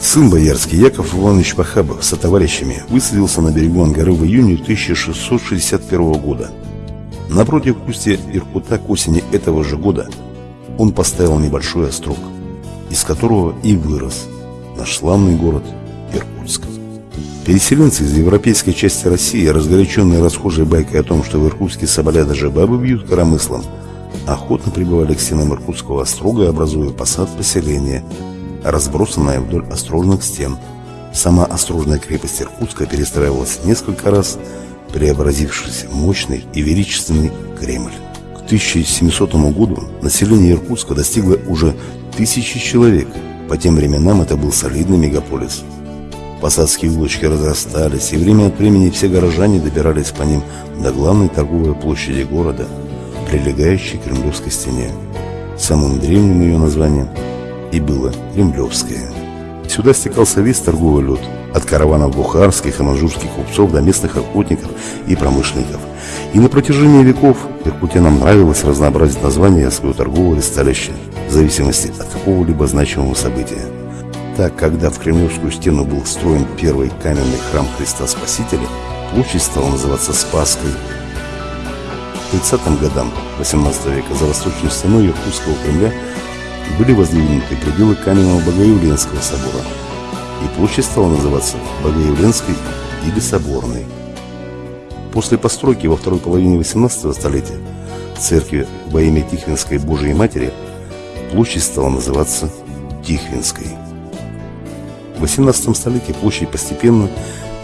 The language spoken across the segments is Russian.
Сын боярский Яков Иванович Пахабов со товарищами высадился на берегу Ангары в июне 1661 года. Напротив устья Иркута к осени этого же года он поставил небольшой острог, из которого и вырос наш славный город Иркутск. Переселенцы из европейской части России, разгоряченные расхожей байкой о том, что в Иркутске соболя даже бабы бьют коромыслом, охотно прибывали к стенам Иркутского острога, образуя посад поселения – разбросанная вдоль острожных стен. Сама острожная крепость Иркутска перестраивалась несколько раз, преобразившись в мощный и величественный Кремль. К 1700 году население Иркутска достигло уже тысячи человек. По тем временам это был солидный мегаполис. Посадские улочки разрастались, и время от времени все горожане добирались по ним до главной торговой площади города, прилегающей к Кремлевской стене. Самым древним ее названием и было Кремлевское. Сюда стекался весь торговый люд, от караванов бухарских и манжурских купцов до местных охотников и промышленников. И на протяжении веков иркутянам нравилось разнообразить названия своего торгового листалища в зависимости от какого-либо значимого события. Так, когда в Кремлевскую стену был встроен первый каменный храм Христа Спасителя, площадь стала называться Спасской. К 30-м годам 18 века за восточной стеной Иркутского Кремля были воздвигнуты пределы каменного Богоявленского собора, и площадь стала называться Богоявленской или Соборной. После постройки во второй половине XVIII столетия церкви во имя Тихвинской Божией Матери площадь стала называться Тихвинской. В XVIII столетии площадь постепенно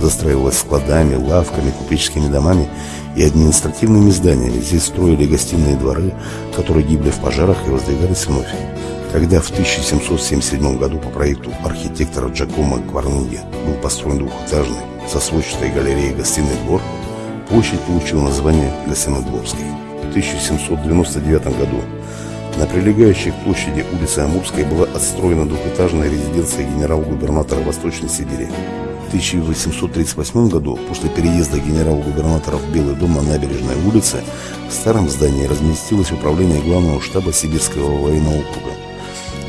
застраивалась складами, лавками, купеческими домами и административными зданиями. Здесь строили гостиные дворы, которые гибли в пожарах и воздвигались вновь. Когда в 1777 году по проекту архитектора Джакомо Кварнуги был построен двухэтажный со сводчатой галереей гостиный двор, площадь получила название Гостинодворской. В 1799 году на прилегающей к площади улице Амурской была отстроена двухэтажная резиденция генерал-губернатора Восточной Сибири. В 1838 году, после переезда генерал-губернатора в Белый дом на набережной улице, в старом здании разместилось управление главного штаба Сибирского военного округа.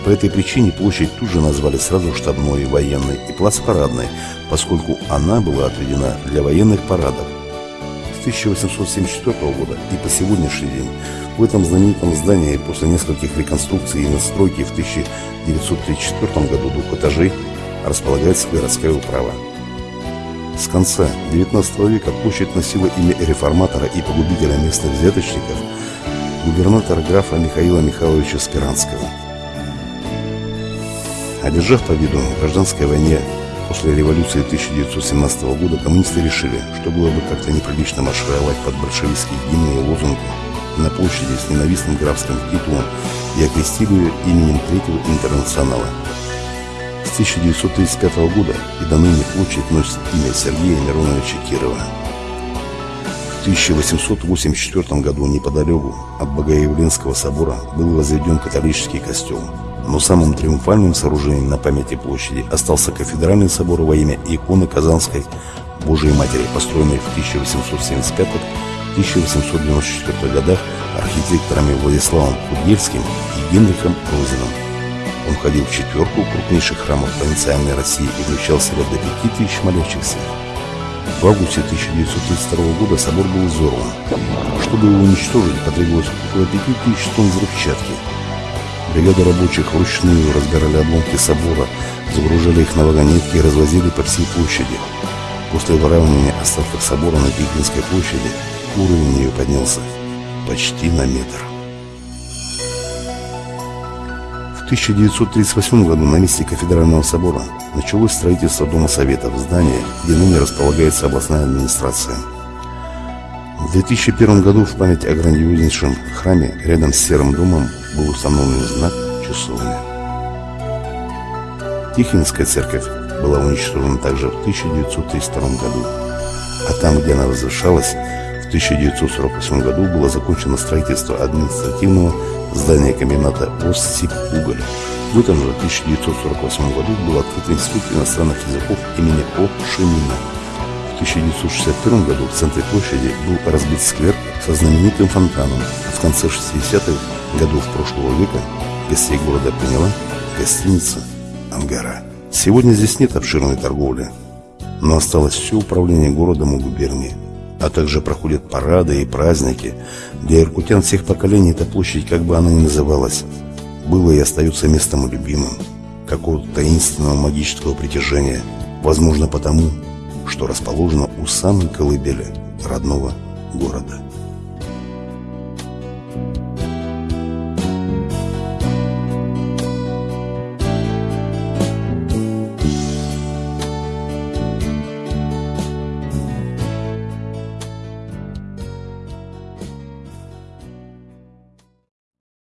По этой причине площадь тут же назвали сразу штабной, военной и плац парадной, поскольку она была отведена для военных парадов. С 1874 года и по сегодняшний день в этом знаменитом здании после нескольких реконструкций и настройки в 1934 году двух этажей располагается городская управа. С конца XIX века площадь носила имя реформатора и погубителя местных взяточников губернатора графа Михаила Михайловича Спиранского – Одержав победу в гражданской войне после революции 1917 года, коммунисты решили, что было бы как-то неприлично маршировать под большевистские гимны и лозунги на площади с ненавистным графским титулом и окрестили ее именем Третьего интернационала. С 1935 года и до ныне площадь носит имя Сергея Мироновича Кирова. В 1884 году неподалеку от Богоявленского собора был возведен католический костел – но самым триумфальным сооружением на памяти площади остался кафедральный собор во имя иконы Казанской Божией Матери, построенный в 1875-1894 годах архитекторами Владиславом Кудельским и Генрихом Розином. Он входил в четверку крупнейших храмов провинциальной России и включал в себя до 5000 молящихся. В августе 1932 года собор был взорван. Чтобы его уничтожить, потребовалось около 5000 тонн взрывчатки – Бригады рабочих вручную разбирали обломки собора, загружали их на вагонетки и развозили по всей площади. После выравнивания остатков собора на Пекинской площади уровень ее поднялся почти на метр. В 1938 году на месте кафедрального собора началось строительство Дома Советов, здания, где ныне располагается областная администрация. В 2001 году в память о грандиознейшем храме рядом с Серым домом был установлен знак часовни. Тихвинская церковь была уничтожена также в 1932 году, а там, где она возвышалась, в 1948 году было закончено строительство административного здание комбината «Оссип-Уголь». В этом же 1948 году был открыт Институт иностранных языков имени О. Шимина. В 1961 году в центре площади был разбит сквер со знаменитым фонтаном. В конце 60-х годов прошлого века гостей города приняла гостиница «Ангара». Сегодня здесь нет обширной торговли, но осталось все управление городом и губернией. А также проходят парады и праздники. Для иркутян всех поколений эта площадь, как бы она ни называлась, было и остается местом любимым, какого-то таинственного магического притяжения, возможно потому, что расположено у самой колыбели родного города.